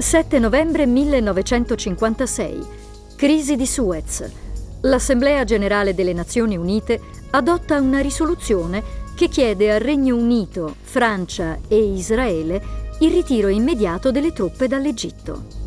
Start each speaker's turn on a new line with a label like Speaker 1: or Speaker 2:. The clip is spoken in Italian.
Speaker 1: 7 novembre 1956. Crisi di Suez. L'Assemblea generale delle Nazioni Unite adotta una risoluzione che chiede al Regno Unito, Francia e Israele il ritiro immediato delle truppe dall'Egitto.